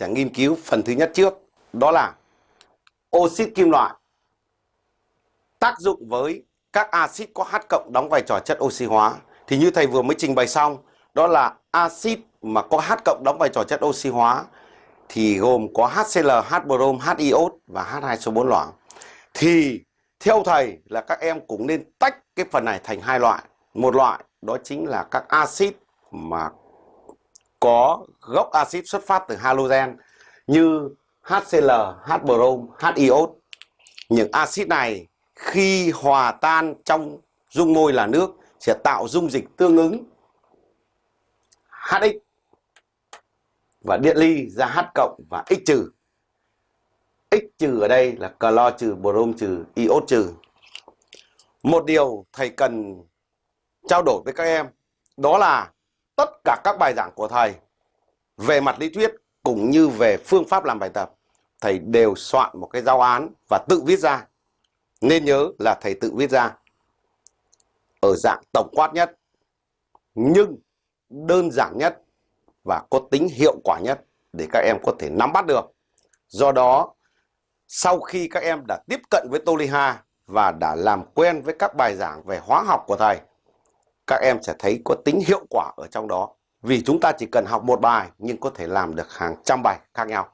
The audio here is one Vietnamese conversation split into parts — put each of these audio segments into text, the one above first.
sẽ nghiên cứu phần thứ nhất trước, đó là oxit kim loại. Tác dụng với các axit có H cộng đóng vai trò chất oxy hóa. Thì như thầy vừa mới trình bày xong, đó là axit mà có H cộng đóng vai trò chất oxy hóa thì gồm có HCl, H brom, H iốt và H2SO4 loãng. Thì theo thầy là các em cũng nên tách cái phần này thành hai loại. Một loại đó chính là các axit mà có gốc axit xuất phát từ halogen như HCl, H brom, H iốt. Những axit này khi hòa tan trong dung môi là nước sẽ tạo dung dịch tương ứng HX và điện ly ra H cộng và X trừ. X trừ ở đây là clo trừ, brom trừ, iốt trừ. Một điều thầy cần trao đổi với các em đó là tất cả các bài giảng của thầy về mặt lý thuyết cũng như về phương pháp làm bài tập thầy đều soạn một cái giáo án và tự viết ra. Nên nhớ là thầy tự viết ra ở dạng tổng quát nhất nhưng đơn giản nhất và có tính hiệu quả nhất để các em có thể nắm bắt được. Do đó, sau khi các em đã tiếp cận với Toliha và đã làm quen với các bài giảng về hóa học của thầy, các em sẽ thấy có tính hiệu quả ở trong đó. Vì chúng ta chỉ cần học một bài nhưng có thể làm được hàng trăm bài khác nhau.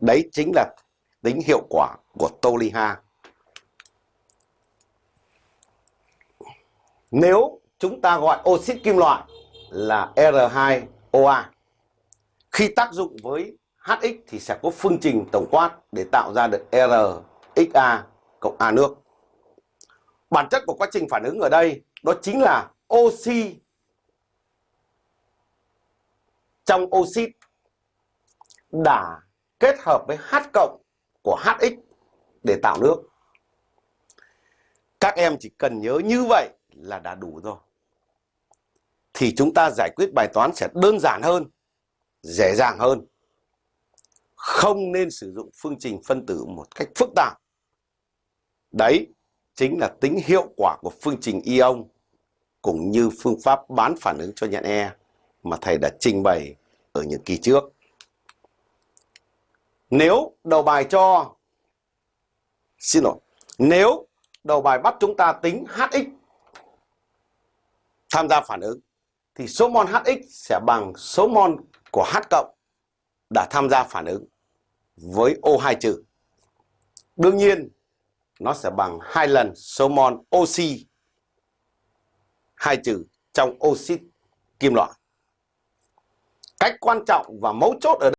Đấy chính là tính hiệu quả của Toliha. Nếu chúng ta gọi oxit kim loại là R2OA, khi tác dụng với HX thì sẽ có phương trình tổng quát để tạo ra được RXA cộng A nước. Bản chất của quá trình phản ứng ở đây đó chính là oxy trong oxit đã kết hợp với H cộng của HX để tạo nước. Các em chỉ cần nhớ như vậy là đã đủ rồi. Thì chúng ta giải quyết bài toán sẽ đơn giản hơn, dễ dàng hơn. Không nên sử dụng phương trình phân tử một cách phức tạp. Đấy chính là tính hiệu quả của phương trình ion cũng như phương pháp bán phản ứng cho nhận E mà thầy đã trình bày ở những kỳ trước. Nếu đầu bài cho, Xin lỗi, Nếu đầu bài bắt chúng ta tính HX, tham gia phản ứng, thì số mol HX sẽ bằng số mol của H cộng đã tham gia phản ứng với O2 trừ. Đương nhiên nó sẽ bằng hai lần số mol oxy hai trừ trong oxit kim loại. Cách quan trọng và mấu chốt ở đây